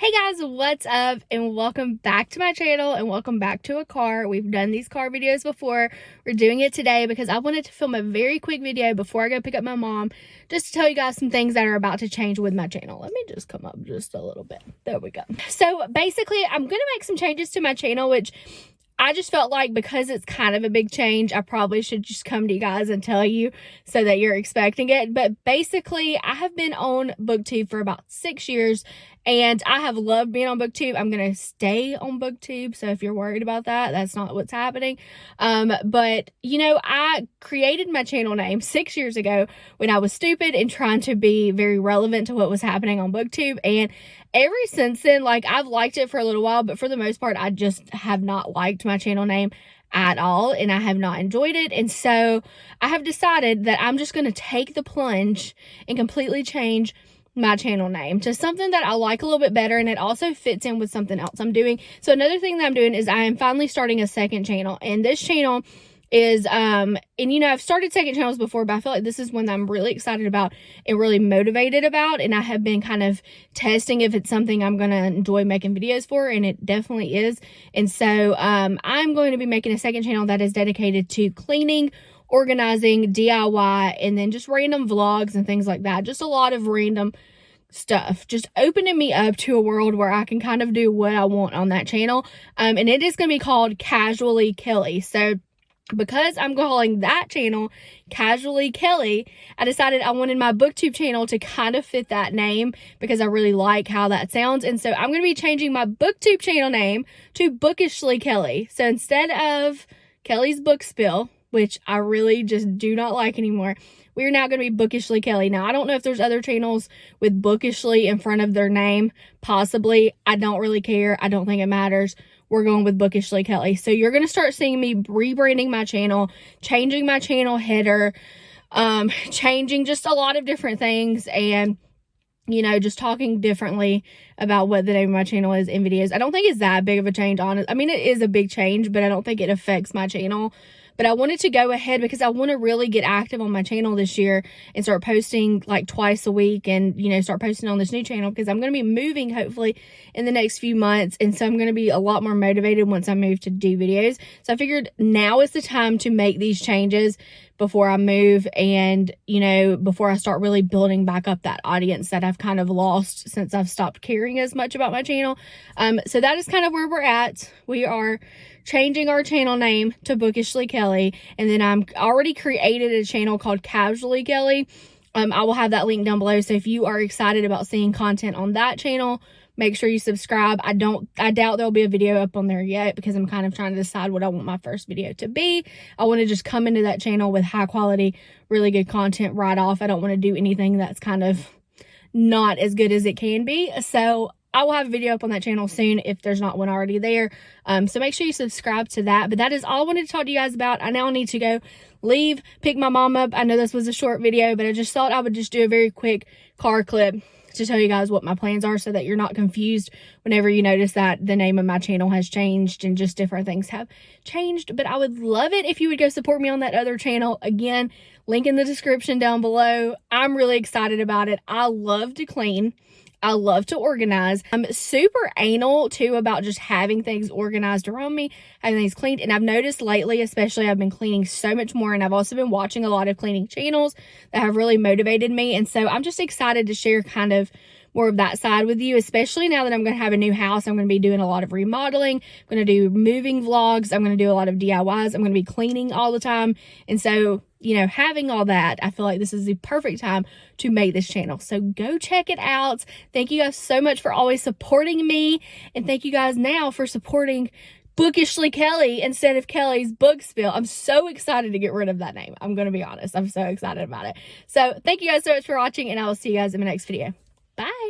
Hey guys, what's up? And welcome back to my channel and welcome back to a car. We've done these car videos before. We're doing it today because I wanted to film a very quick video before I go pick up my mom just to tell you guys some things that are about to change with my channel. Let me just come up just a little bit. There we go. So basically, I'm going to make some changes to my channel, which I just felt like because it's kind of a big change, I probably should just come to you guys and tell you so that you're expecting it. But basically, I have been on BookTube for about six years and I have loved being on BookTube. I'm going to stay on BookTube. So if you're worried about that, that's not what's happening. Um, but, you know, I created my channel name six years ago when I was stupid and trying to be very relevant to what was happening on BookTube. And ever since then, like I've liked it for a little while, but for the most part, I just have not liked my channel name at all and I have not enjoyed it. And so I have decided that I'm just going to take the plunge and completely change my channel name to something that I like a little bit better and it also fits in with something else I'm doing. So another thing that I'm doing is I am finally starting a second channel and this channel is um and you know I've started second channels before but I feel like this is one that I'm really excited about and really motivated about and I have been kind of testing if it's something I'm going to enjoy making videos for and it definitely is and so um I'm going to be making a second channel that is dedicated to cleaning organizing DIY and then just random vlogs and things like that just a lot of random stuff just opening me up to a world where I can kind of do what I want on that channel um and it is going to be called casually Kelly so because I'm calling that channel Casually Kelly, I decided I wanted my booktube channel to kind of fit that name because I really like how that sounds. And so I'm going to be changing my booktube channel name to Bookishly Kelly. So instead of Kelly's Book Spill, which I really just do not like anymore, we are now going to be Bookishly Kelly. Now, I don't know if there's other channels with Bookishly in front of their name. Possibly. I don't really care. I don't think it matters we're going with Bookishly Kelly. So you're going to start seeing me rebranding my channel, changing my channel header, um, changing just a lot of different things and you know, just talking differently about what the name of my channel is in videos. I don't think it's that big of a change on it. I mean, it is a big change, but I don't think it affects my channel but I wanted to go ahead because I want to really get active on my channel this year and start posting like twice a week and, you know, start posting on this new channel because I'm going to be moving hopefully in the next few months. And so I'm going to be a lot more motivated once I move to do videos. So I figured now is the time to make these changes before I move and, you know, before I start really building back up that audience that I've kind of lost since I've stopped caring as much about my channel. Um, so that is kind of where we're at. We are changing our channel name to Bookishly Kelly. And then I'm already created a channel called Casually Kelly. Um, I will have that link down below. So if you are excited about seeing content on that channel, make sure you subscribe. I don't, I doubt there'll be a video up on there yet because I'm kind of trying to decide what I want my first video to be. I want to just come into that channel with high quality, really good content right off. I don't want to do anything that's kind of not as good as it can be. So I will have a video up on that channel soon if there's not one already there. Um, so make sure you subscribe to that. But that is all I wanted to talk to you guys about. I now need to go leave, pick my mom up. I know this was a short video, but I just thought I would just do a very quick car clip to tell you guys what my plans are so that you're not confused whenever you notice that the name of my channel has changed and just different things have changed. But I would love it if you would go support me on that other channel. Again, link in the description down below. I'm really excited about it. I love to clean. I love to organize. I'm super anal too about just having things organized around me, having things cleaned. And I've noticed lately, especially I've been cleaning so much more and I've also been watching a lot of cleaning channels that have really motivated me. And so I'm just excited to share kind of more of that side with you, especially now that I'm going to have a new house. I'm going to be doing a lot of remodeling. I'm going to do moving vlogs. I'm going to do a lot of DIYs. I'm going to be cleaning all the time. And so, you know, having all that, I feel like this is the perfect time to make this channel. So go check it out. Thank you guys so much for always supporting me. And thank you guys now for supporting Bookishly Kelly instead of Kelly's Book Spill. I'm so excited to get rid of that name. I'm going to be honest. I'm so excited about it. So thank you guys so much for watching and I will see you guys in my next video. Bye.